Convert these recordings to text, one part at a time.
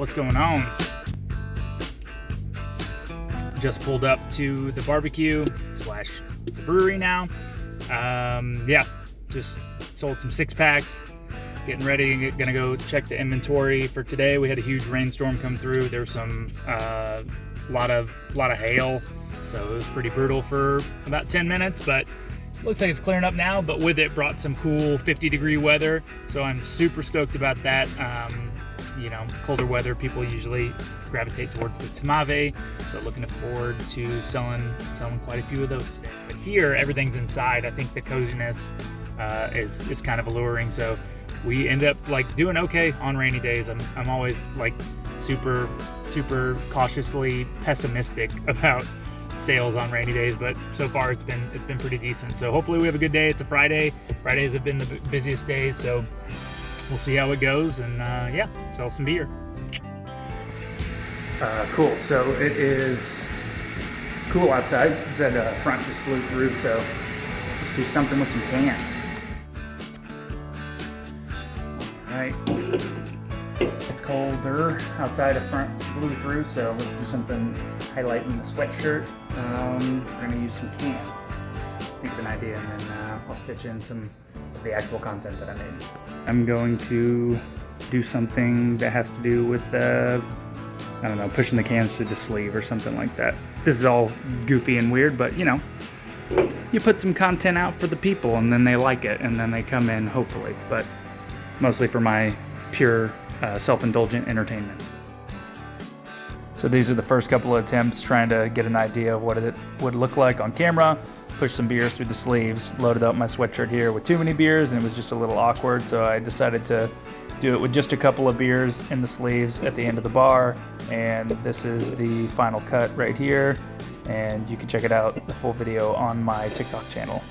what's going on? Just pulled up to the barbecue slash the brewery now. Um, yeah, just sold some six packs. Getting ready, gonna go check the inventory for today. We had a huge rainstorm come through. There's some uh, lot of lot of hail, so it was pretty brutal for about 10 minutes. But looks like it's clearing up now. But with it brought some cool 50 degree weather, so I'm super stoked about that. Um, you know, colder weather, people usually gravitate towards the Tamave. So looking forward to selling selling quite a few of those today. But here, everything's inside. I think the coziness uh, is is kind of alluring. So we end up like doing okay on rainy days. I'm I'm always like super super cautiously pessimistic about sales on rainy days, but so far it's been it's been pretty decent. So hopefully we have a good day. It's a Friday. Fridays have been the busiest days, so we'll see how it goes and uh, yeah, sell some beer. Uh, cool. So it is cool outside. Said uh, front just blew through, so let's do something with some cans. All right. It's colder outside. The front blew through, so let's do something highlighting the sweatshirt. Um, we're gonna use some cans. Think of an idea, and then uh, I'll stitch in some of the actual content that I made. I'm going to do something that has to do with uh, I don't know, pushing the cans to the sleeve or something like that. This is all goofy and weird, but you know, you put some content out for the people and then they like it and then they come in, hopefully, but mostly for my pure uh, self-indulgent entertainment. So these are the first couple of attempts trying to get an idea of what it would look like on camera. Push some beers through the sleeves, loaded up my sweatshirt here with too many beers and it was just a little awkward, so I decided to do it with just a couple of beers in the sleeves at the end of the bar. And this is the final cut right here. And you can check it out, the full video on my TikTok channel.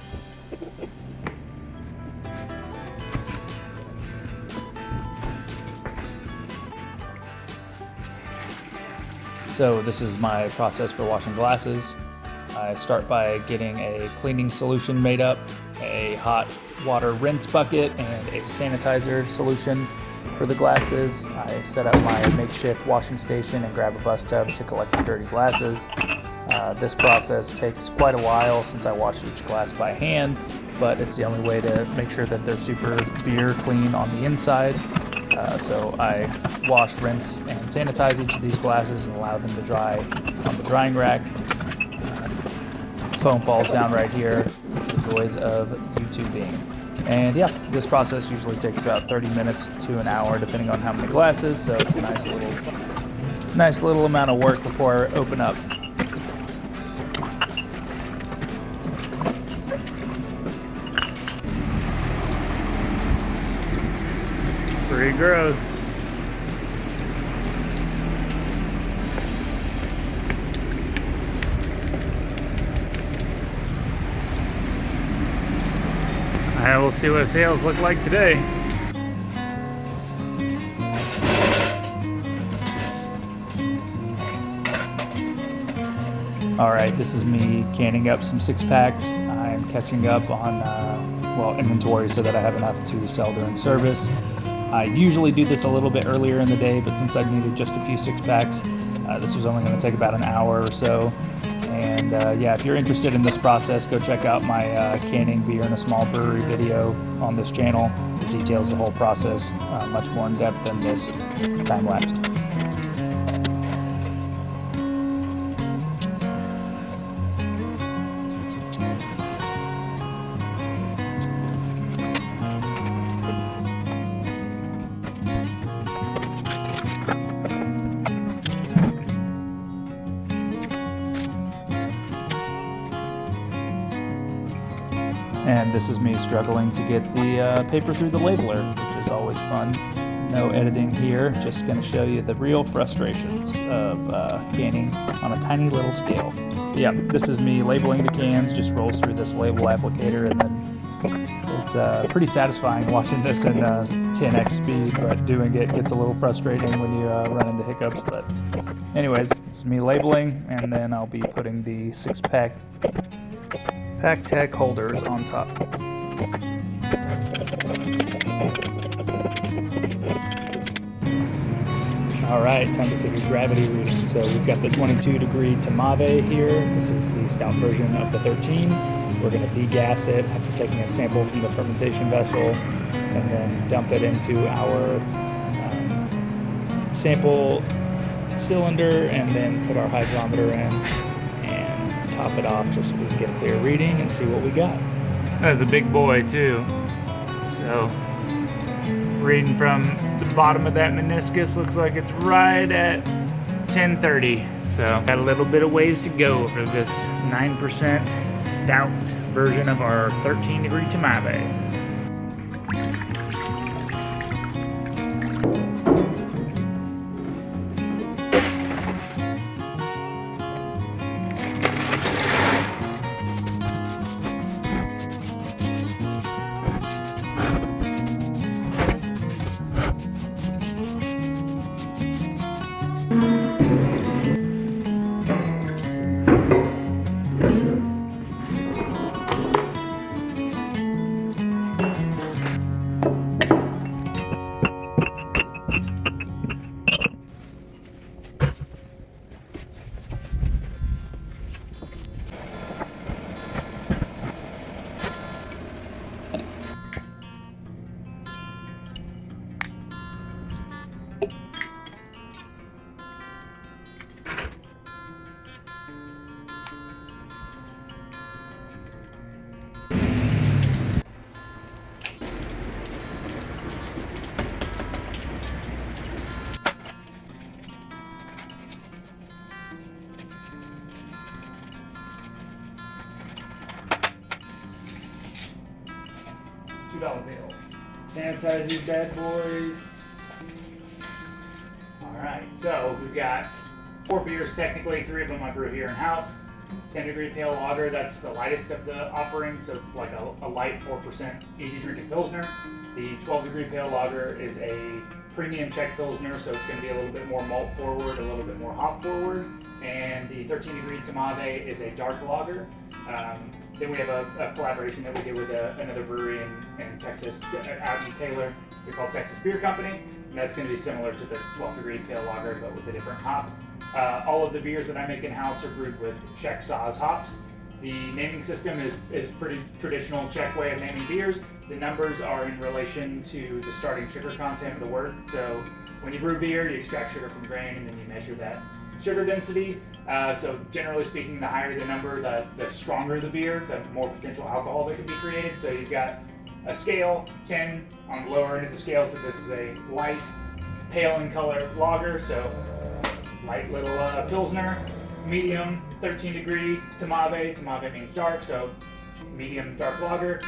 So this is my process for washing glasses. I start by getting a cleaning solution made up, a hot water rinse bucket, and a sanitizer solution for the glasses. I set up my makeshift washing station and grab a bus tub to collect the dirty glasses. Uh, this process takes quite a while since I wash each glass by hand, but it's the only way to make sure that they're super beer clean on the inside. Uh, so I wash, rinse, and sanitize each of these glasses and allow them to dry on the drying rack. Foam falls down right here. The joys of YouTubing. And yeah, this process usually takes about 30 minutes to an hour, depending on how many glasses. So it's a nice little, nice little amount of work before I open up. Pretty gross. We'll see what sales look like today. All right, this is me canning up some six packs. I'm catching up on, uh, well, inventory so that I have enough to sell during service. I usually do this a little bit earlier in the day, but since I needed just a few six packs, uh, this was only going to take about an hour or so. And uh, yeah, if you're interested in this process, go check out my uh, canning beer in a small brewery video on this channel. It details the whole process uh, much more in depth than this time lapse. And this is me struggling to get the uh, paper through the labeler, which is always fun. No editing here, just going to show you the real frustrations of uh, canning on a tiny little scale. Yeah, this is me labeling the cans, just rolls through this label applicator and then it's uh, pretty satisfying watching this in uh, 10x speed, but doing it gets a little frustrating when you uh, run into hiccups. But anyways, it's me labeling, and then I'll be putting the six pack PakTech holders on top. All right, time to take a gravity reading. So we've got the 22 degree Tamave here. This is the stout version of the 13. We're going to degas it after taking a sample from the fermentation vessel and then dump it into our um, sample cylinder and then put our hydrometer in top it off just so we can get a clear reading and see what we got. That's a big boy too. So reading from the bottom of that meniscus looks like it's right at 1030. So got a little bit of ways to go for this 9% stout version of our 13 degree Tamave. $2 bill. Sanitize these bad boys. Alright, so we've got four beers technically, three of them I brew here in house. 10 degree pale lager, that's the lightest of the offerings, so it's like a, a light 4% easy drinking Pilsner. The 12 degree pale lager is a premium Czech Pilsner, so it's going to be a little bit more malt forward, a little bit more hop forward. And the 13 degree Tamave is a dark lager. Um, then we have a, a, collaboration that we did with a, another brewery in, in Texas, out in Taylor. They're called Texas Beer Company. And that's going to be similar to the 12 degree pale lager, but with a different hop. Uh, all of the beers that I make in house are brewed with Czech Saaz hops. The naming system is, is pretty traditional Czech way of naming beers. The numbers are in relation to the starting sugar content of the wort. So when you brew beer, you extract sugar from grain and then you measure that sugar density. Uh, so generally speaking, the higher the number, the, the stronger the beer, the more potential alcohol that can be created. So you've got a scale, 10 on the lower end of the scale, so this is a light, pale in color lager, so light little uh, Pilsner, medium, 13 degree, Tamave, Tamave means dark, so medium dark lager.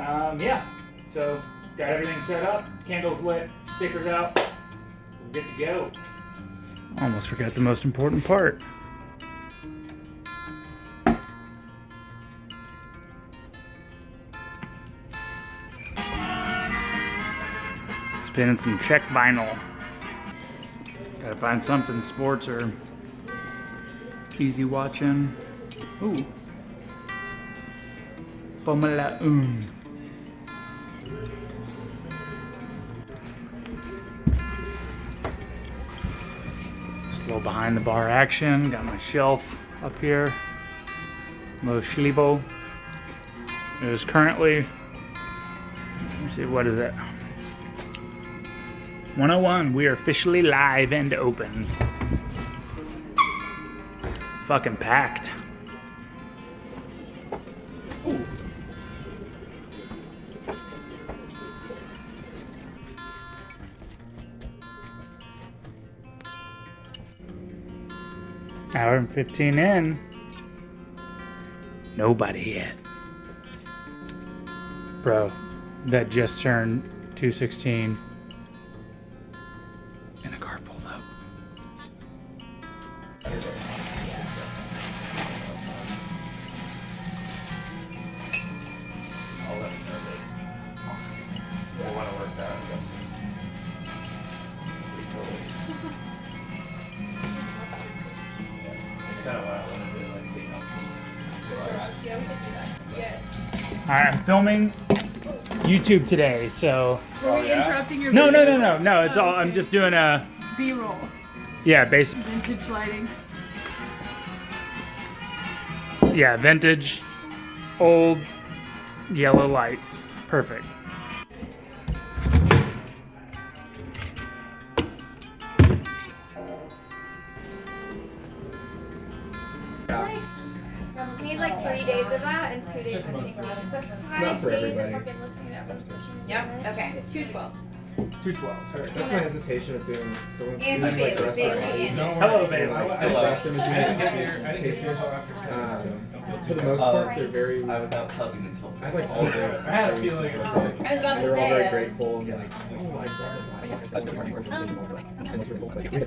Um, yeah, so got everything set up, candles lit, stickers out, we're good to go. Almost forgot the most important part. Spinning some Czech vinyl. Gotta find something sports or easy watching. Ooh. Formula 1. Little behind the bar action. Got my shelf up here. Mo Schliebo. It is currently, let me see, what is it? 101, we are officially live and open. Fucking packed. Hour and 15 in. Nobody yet. Bro, that just turned 216 and a car pulled up. I'm filming YouTube today, so. Were we oh, interrupting your No, no, video? no, no, no. It's Oh, all. I'm just doing a B-roll. Yeah, base. Vintage lighting. Yeah, vintage, old, yellow lights. Perfect. And two days of sync. But five for days of everybody. fucking listening to episode. Yep. Okay. Two twelves. Two twelves. That's my hesitation of doing someone And like the Bailey, restaurant. Bailey, and Hello, Bailey. I like breast imaging patients. Um, for the most part, they're very. I was out clubbing until. I like all great. I had a feeling. I was about to They're all say. very uh, grateful and like, oh, I brought Looks like it's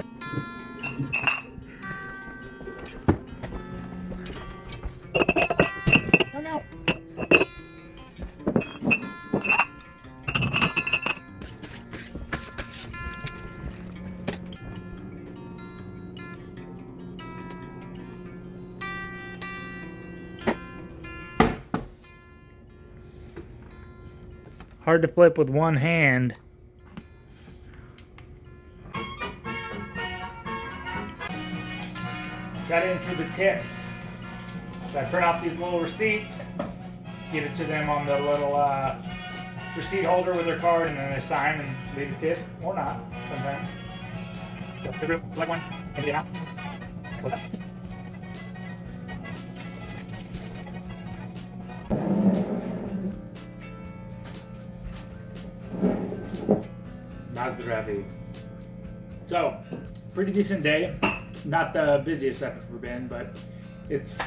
Hard to flip with one hand. Gotta enter the tips. So I print off these little receipts, give it to them on the little uh, receipt holder with their card, and then they sign and leave a tip, or not, sometimes. Through, select one, empty it out. What's that? Na zdraví. So, pretty decent day. Not the busiest I've ever been, but it's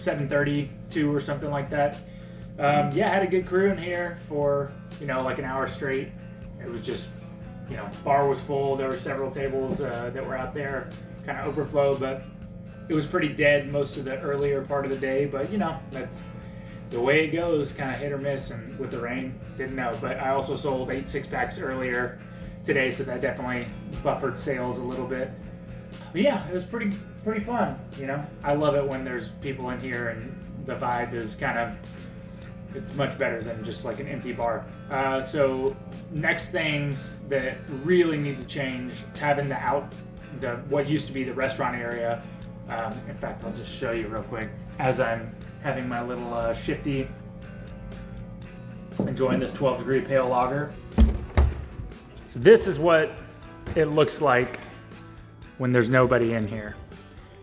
7:32 or something like that. Um, yeah, had a good crew in here for you know like an hour straight. It was just you know bar was full. There were several tables uh, that were out there, kind of overflow, but it was pretty dead most of the earlier part of the day. But you know that's the way it goes, kind of hit or miss, and with the rain, didn't know. But I also sold eight six packs earlier today, so that definitely buffered sales a little bit. But yeah, it was pretty pretty fun. You know, I love it when there's people in here and the vibe is kind of it's much better than just like an empty bar. Uh, so next things that really need to change, having the out the what used to be the restaurant area. Um, in fact, I'll just show you real quick as I'm having my little uh, shifty, enjoying this 12 degree pale lager. So this is what it looks like when there's nobody in here.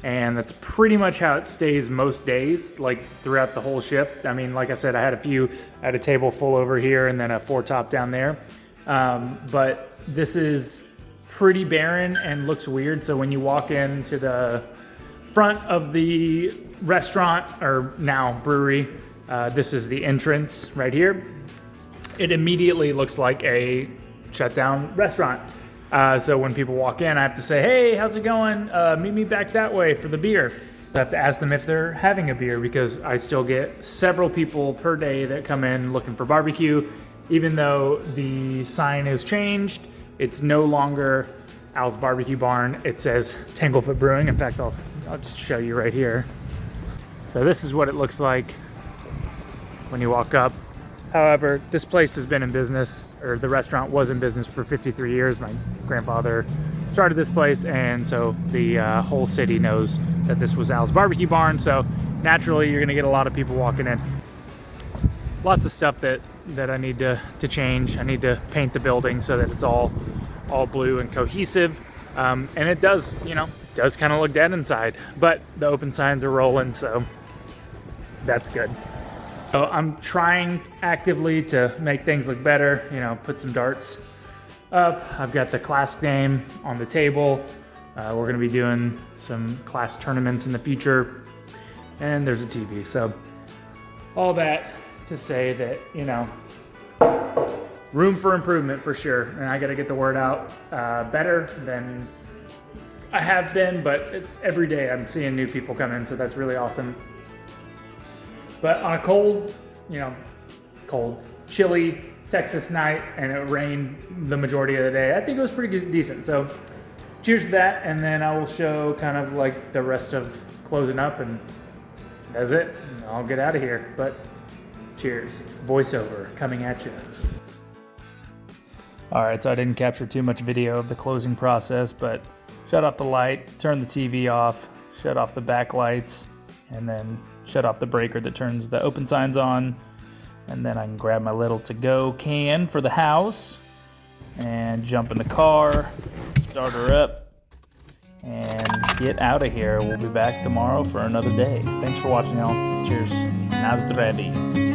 And that's pretty much how it stays most days, like throughout the whole shift. I mean, like I said, I had a few, I had a table full over here and then a four top down there. Um, but this is pretty barren and looks weird. So when you walk into the front of the restaurant or now brewery, uh, this is the entrance right here. It immediately looks like a shut down restaurant. Uh, so when people walk in, I have to say, "Hey, how's it going? Uh, meet me back that way for the beer." I have to ask them if they're having a beer because I still get several people per day that come in looking for barbecue. Even though the sign has changed, it's no longer Al's Barbecue Barn. It says Tanglefoot Brewing. In fact, I'll I'll just show you right here. So this is what it looks like when you walk up. However, this place has been in business, or the restaurant was in business for 53 years. My grandfather started this place, and so the uh, whole city knows that this was Al's Barbecue Barn. So naturally, you're gonna get a lot of people walking in. Lots of stuff that that I need to to change. I need to paint the building so that it's all all blue and cohesive. Um, and it does, you know, does kind of look dead inside, but the open signs are rolling, so that's good. So I'm trying actively to make things look better, you know, put some darts up. I've got the Klask game on the table. Uh, we're gonna be doing some Klask tournaments in the future, and there's a TV. So all that to say that, you know, room for improvement for sure. And I got to get the word out uh, better than I have been, but it's every day I'm seeing new people come in, so that's really awesome. But on a cold, you know, cold, chilly Texas night, and it rained the majority of the day, I think it was pretty good, decent. So cheers to that, and then I will show kind of like the rest of closing up, and that's it. I'll get out of here. But cheers. Voiceover coming at you. All right, so I didn't capture too much video of the closing process, but shut off the light, turn the TV off, shut off the backlights, and then shut off the breaker that turns the open signs on. And then I can grab my little to go can for the house and jump in the car, start her up, and get out of here. We'll be back tomorrow for another day. Thanks for watching, y'all. Cheers. Na zdraví.